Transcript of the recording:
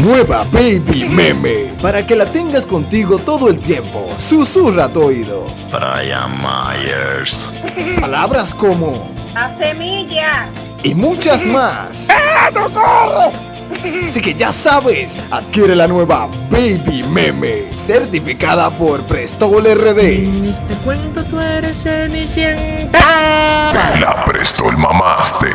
Nueva Baby Meme. Para que la tengas contigo todo el tiempo. Susurra a tu oído. Brian Myers. Palabras como. A semilla. Y muchas más. ¡Eh, Así que ya sabes, adquiere la nueva Baby Meme, certificada por Prestol RD. En este cuento tú eres Cenicienta. La Prestol mamaste.